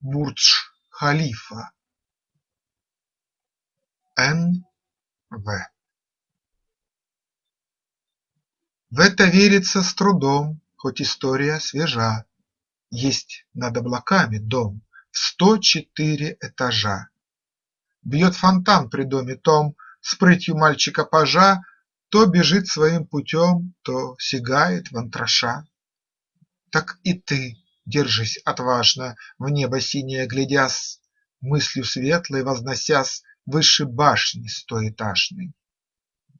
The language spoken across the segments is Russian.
Бурдж-Халифа Н. В. В это верится с трудом, хоть история свежа. Есть над облаками дом в сто четыре этажа. Бьет фонтан при доме том с прытью мальчика-пажа, То бежит своим путем, то сигает в антраша. Так и ты Держись отважно, в небо синее глядя,с Мыслью светлой возносясь Выше башни стоэтажной.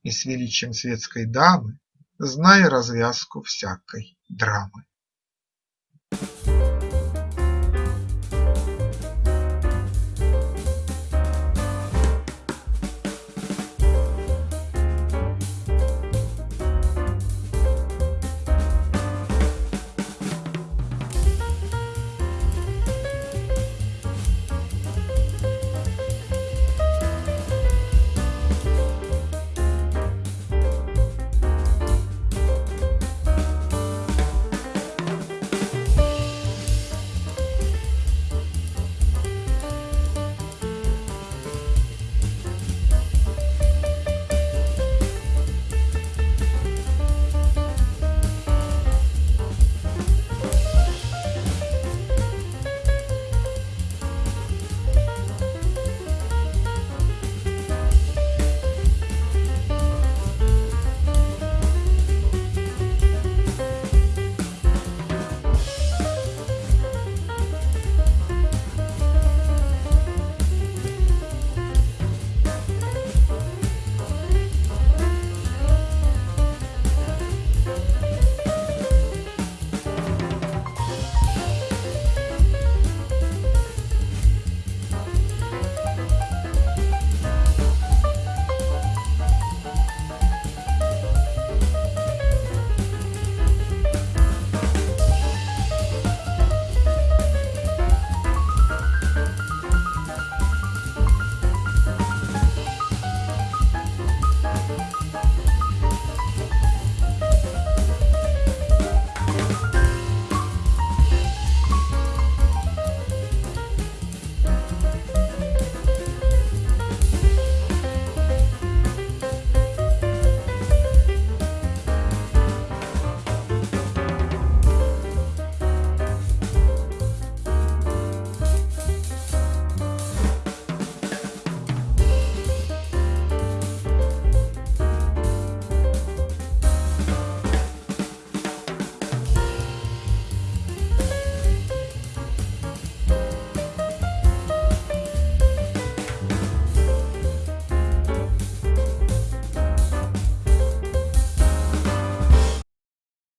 И с величием светской дамы Зная развязку всякой драмы. Thank you.